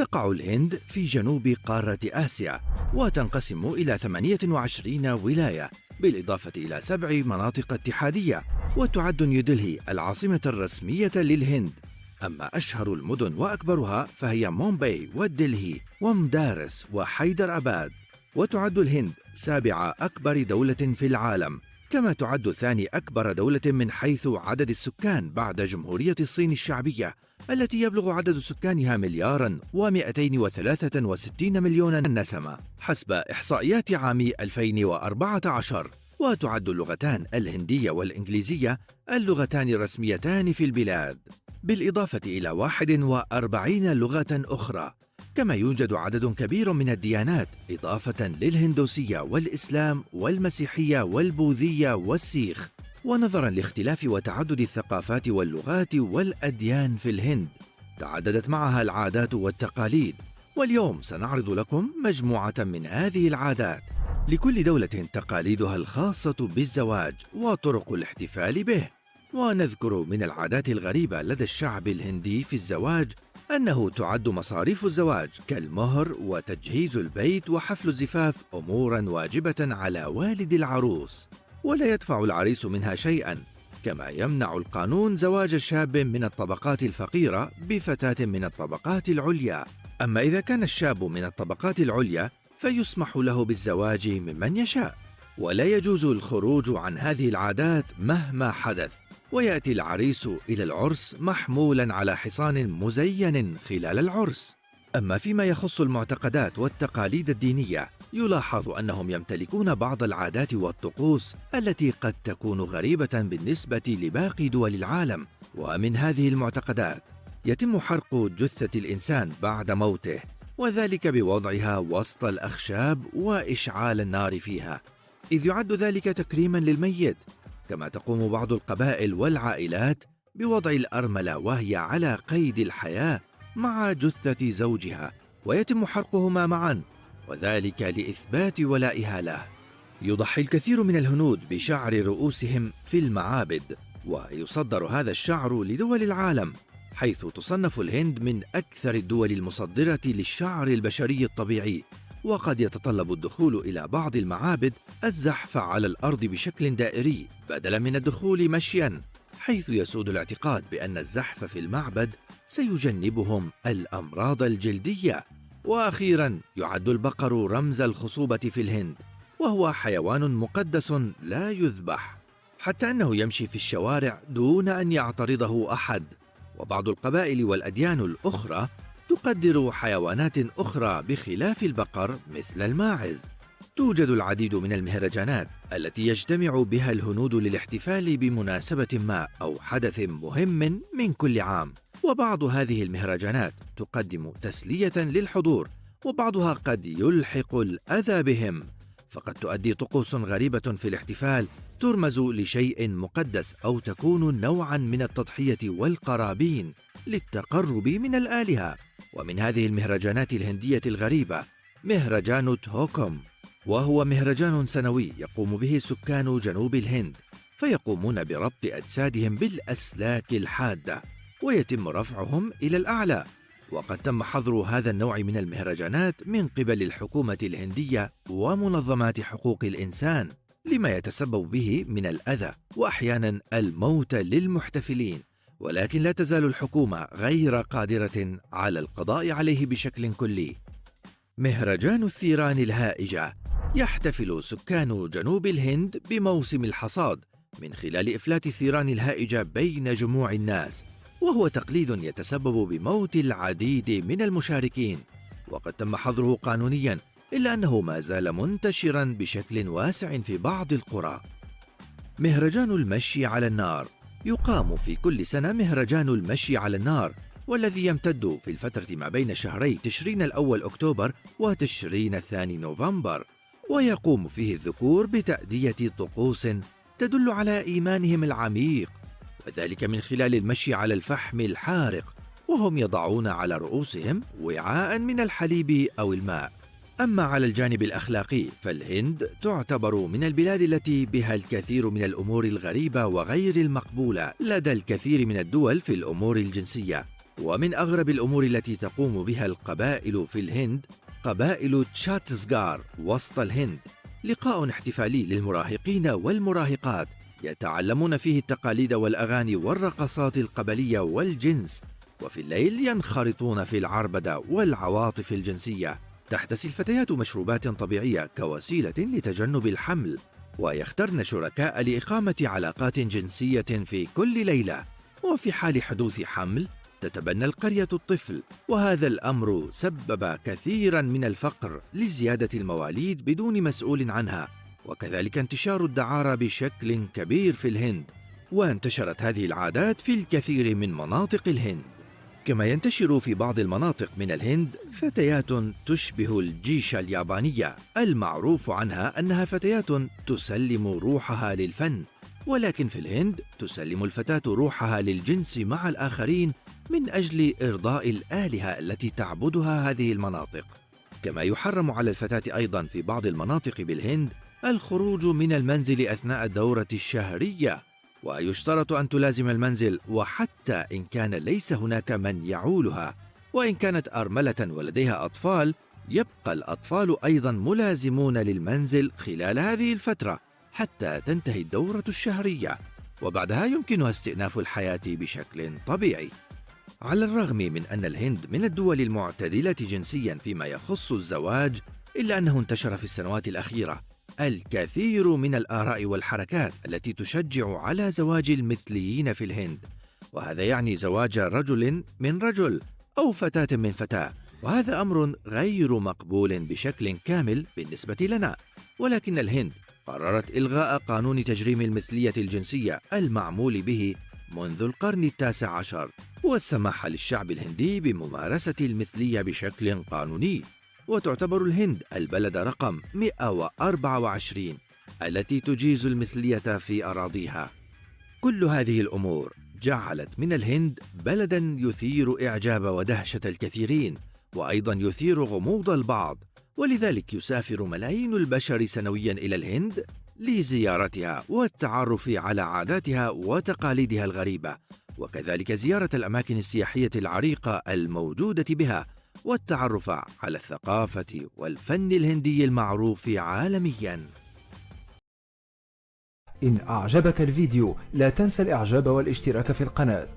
تقع الهند في جنوب قارة آسيا وتنقسم إلى 28 ولاية بالإضافة إلى سبع مناطق اتحادية وتعد نيودلهي العاصمة الرسمية للهند. أما أشهر المدن وأكبرها فهي مومباي ودلهي ومدارس وحيدر أباد. وتعد الهند سابع أكبر دولة في العالم. كما تعد ثاني أكبر دولة من حيث عدد السكان بعد جمهورية الصين الشعبية التي يبلغ عدد سكانها مليارا و263 مليون نسمة. حسب إحصائيات عام 2014 وتعد اللغتان الهندية والإنجليزية اللغتان الرسميتان في البلاد. بالإضافة إلى 41 لغة أخرى. كما يوجد عدد كبير من الديانات إضافة للهندوسية والإسلام والمسيحية والبوذية والسيخ ونظرا لاختلاف وتعدد الثقافات واللغات والأديان في الهند. تعددت معها العادات والتقاليد. واليوم سنعرض لكم مجموعة من هذه العادات. لكل دولة تقاليدها الخاصة بالزواج وطرق الاحتفال به. ونذكر من العادات الغريبة لدى الشعب الهندي في الزواج أنه تعد مصاريف الزواج كالمهر وتجهيز البيت وحفل الزفاف أمورا واجبة على والد العروس ولا يدفع العريس منها شيئا كما يمنع القانون زواج شاب من الطبقات الفقيرة بفتاة من الطبقات العليا. أما إذا كان الشاب من الطبقات العليا فيسمح له بالزواج ممن يشاء ولا يجوز الخروج عن هذه العادات مهما حدث. ويأتي العريس إلى العرس محمولا على حصان مزين خلال العرس. أما فيما يخص المعتقدات والتقاليد الدينية يلاحظ أنهم يمتلكون بعض العادات والطقوس التي قد تكون غريبة بالنسبة لباقي دول العالم. ومن هذه المعتقدات يتم حرق جثة الإنسان بعد موته وذلك بوضعها وسط الأخشاب وإشعال النار فيها. إذ يعد ذلك تكريما للميت كما تقوم بعض القبائل والعائلات بوضع الأرملة وهي على قيد الحياة مع جثة زوجها ويتم حرقهما معا وذلك لإثبات ولائها له. يضحي الكثير من الهنود بشعر رؤوسهم في المعابد ويصدر هذا الشعر لدول العالم حيث تصنف الهند من أكثر الدول المصدرة للشعر البشري الطبيعي. وقد يتطلب الدخول إلى بعض المعابد الزحف على الأرض بشكل دائري بدلا من الدخول مشيا حيث يسود الاعتقاد بأن الزحف في المعبد سيجنبهم الأمراض الجلدية. وأخيرا يعد البقر رمز الخصوبة في الهند وهو حيوان مقدس لا يذبح حتى أنه يمشي في الشوارع دون أن يعترضه أحد. وبعض القبائل والأديان الأخرى تقدر حيوانات أخرى بخلاف البقر مثل الماعز. توجد العديد من المهرجانات التي يجتمع بها الهنود للاحتفال بمناسبة ما أو حدث مهم من كل عام. وبعض هذه المهرجانات تقدم تسلية للحضور، وبعضها قد يلحق الأذى بهم. فقد تؤدي طقوس غريبة في الاحتفال ترمز لشيء مقدس أو تكون نوعا من التضحية والقرابين للتقرب من الآلهة. ومن هذه المهرجانات الهندية الغريبة مهرجان توكوم وهو مهرجان سنوي يقوم به سكان جنوب الهند فيقومون بربط أجسادهم بالأسلاك الحادة ويتم رفعهم إلى الأعلى. وقد تم حظر هذا النوع من المهرجانات من قبل الحكومة الهندية ومنظمات حقوق الإنسان لما يتسبب به من الأذى وأحيانا الموت للمحتفلين ولكن لا تزال الحكومة غير قادرة على القضاء عليه بشكل كلي. مهرجان الثيران الهائجة يحتفل سكان جنوب الهند بموسم الحصاد من خلال إفلات الثيران الهائجة بين جموع الناس، وهو تقليد يتسبب بموت العديد من المشاركين، وقد تم حظره قانونيا إلا أنه ما زال منتشرا بشكل واسع في بعض القرى. مهرجان المشي على النار. يقام في كل سنة مهرجان المشي على النار والذي يمتد في الفترة ما بين شهري تشرين الأول أكتوبر وتشرين الثاني نوفمبر. ويقوم فيه الذكور بتأدية طقوس تدل على إيمانهم العميق. وذلك من خلال المشي على الفحم الحارق وهم يضعون على رؤوسهم وعاء من الحليب أو الماء. أما على الجانب الأخلاقي فالهند تعتبر من البلاد التي بها الكثير من الأمور الغريبة وغير المقبولة لدى الكثير من الدول في الأمور الجنسية. ومن أغرب الأمور التي تقوم بها القبائل في الهند قبائل تشاتسغار وسط الهند. لقاء احتفالي للمراهقين والمراهقات. يتعلمون فيه التقاليد والأغاني والرقصات القبلية والجنس وفي الليل ينخرطون في العربدة والعواطف الجنسية. تحتسي الفتيات مشروبات طبيعية كوسيلة لتجنب الحمل ويخترن شركاء لإقامة علاقات جنسية في كل ليلة. وفي حال حدوث حمل تتبنى القرية الطفل وهذا الأمر سبب كثيرا من الفقر لزيادة المواليد بدون مسؤول عنها. وكذلك انتشار الدعارة بشكل كبير في الهند وانتشرت هذه العادات في الكثير من مناطق الهند. كما ينتشر في بعض المناطق من الهند فتيات تشبه الجيش اليابانية المعروف عنها أنها فتيات تسلم روحها للفن ولكن في الهند تسلم الفتاة روحها للجنس مع الآخرين من أجل إرضاء الآلهة التي تعبدها هذه المناطق. كما يحرم على الفتاة أيضا في بعض المناطق بالهند الخروج من المنزل أثناء الدورة الشهرية ويشترط أن تلازم المنزل وحتى إن كان ليس هناك من يعولها. وإن كانت أرملة ولديها أطفال يبقى الأطفال أيضا ملازمون للمنزل خلال هذه الفترة حتى تنتهي الدورة الشهرية. وبعدها يمكنها استئناف الحياة بشكل طبيعي. على الرغم من أن الهند من الدول المعتدلة جنسيا فيما يخص الزواج إلا أنه انتشر في السنوات الأخيرة. الكثير من الآراء والحركات التي تشجع على زواج المثليين في الهند. وهذا يعني زواج رجل من رجل أو فتاة من فتاة. وهذا أمر غير مقبول بشكل كامل بالنسبة لنا. ولكن الهند قررت إلغاء قانون تجريم المثلية الجنسية المعمول به منذ القرن التاسع عشر والسماح للشعب الهندي بممارسة المثلية بشكل قانوني. وتعتبر الهند البلد رقم 124 التي تجيز المثلية في أراضيها. كل هذه الأمور جعلت من الهند بلدا يثير إعجاب ودهشة الكثيرين وأيضا يثير غموض البعض ولذلك يسافر ملايين البشر سنويا إلى الهند لزيارتها والتعرف على عاداتها وتقاليدها الغريبة وكذلك زيارة الأماكن السياحية العريقة الموجودة بها والتعرف على الثقافة والفن الهندي المعروف عالمياً. إن أعجبك الفيديو لا تنسى الإعجاب والاشتراك في القناة.